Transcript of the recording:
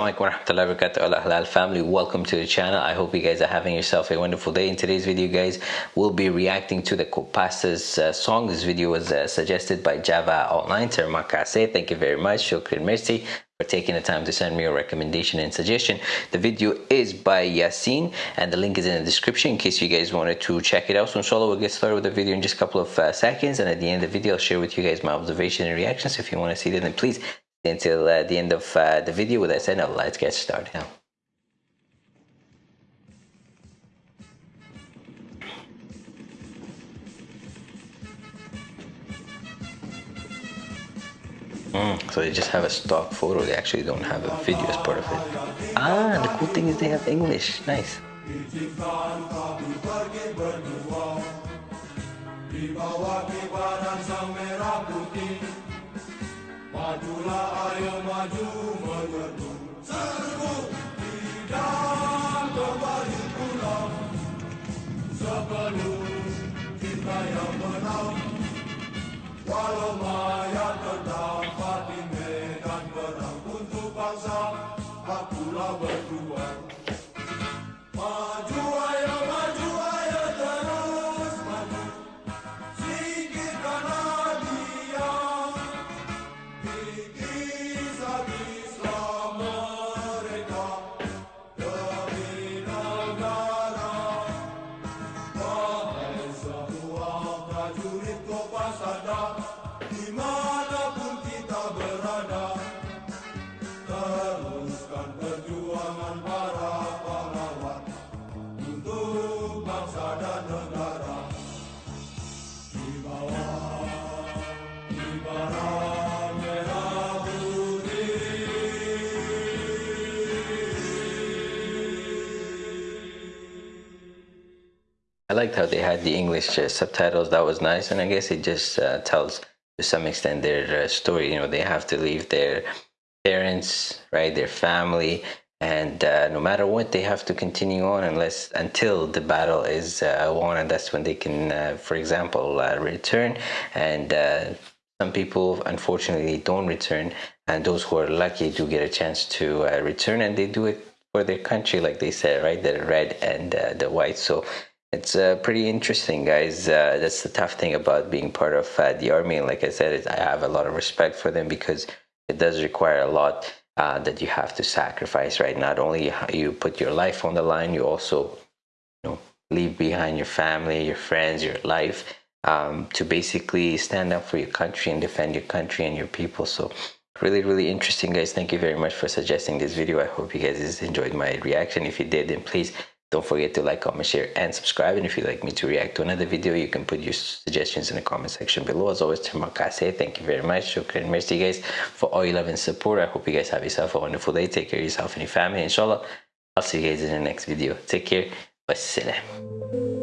alaikum warahmatullahi wabarakatuh. Al halal family welcome to the channel. I hope you guys are having yourself a wonderful day. In today's video guys we'll be reacting to the Kopassus uh, song. This video was uh, suggested by java online terima kasih thank you very much. Shukran merci for taking the time to send me a recommendation and suggestion. The video is by yasin and the link is in the description in case you guys wanted to check it out. So inshallah we'll get started with the video in just a couple of uh, seconds and at the end of the video i'll share with you guys my observation and reactions. If you want to see them then please until uh, the end of uh, the video. With that said, now let's get started now. Mm, so they just have a stock photo. They actually don't have a video as part of it. Ah, the cool thing is they have English. Nice. Majulah ayo maju menyerbu Serbu tidak kembali pulang Sebelum kita yang menang Walau mayat terdapat di medan perang Untuk bangsa akulah berjuang. Maju I liked how they had the English uh, subtitles. That was nice, and I guess it just uh, tells to some extent their uh, story. You know, they have to leave their parents, right, their family, and uh, no matter what, they have to continue on unless until the battle is uh, won, and that's when they can, uh, for example, return. And some people, unfortunately, don't return, and those who are lucky do get a chance to return, and they do it for their country, like they said, right, the red and the white. So it's uh, pretty interesting, guys. Uh, that's the tough thing about being part of uh, the army. And like I said, I have a lot of respect for them because it does require a lot uh, that you have to sacrifice, right? Not only you put your life on the line, you also, you know, leave behind your family, your friends, your life um, to basically stand up for your country and defend your country and your people. So really really interesting guys thank you very much for suggesting this video i hope you guys enjoyed my reaction if you did then please don't forget to like, comment, share, and subscribe. And if you'd like me to react to another video, you can put your suggestions in the comment section below. As always, Termakase, thank you very much. Shukran, merci guys for all your love and support. I hope you guys have yourself a wonderful day. Take care of yourself and your family. Inshallah, I'll see you guys in the next video. Take care. Wassalam.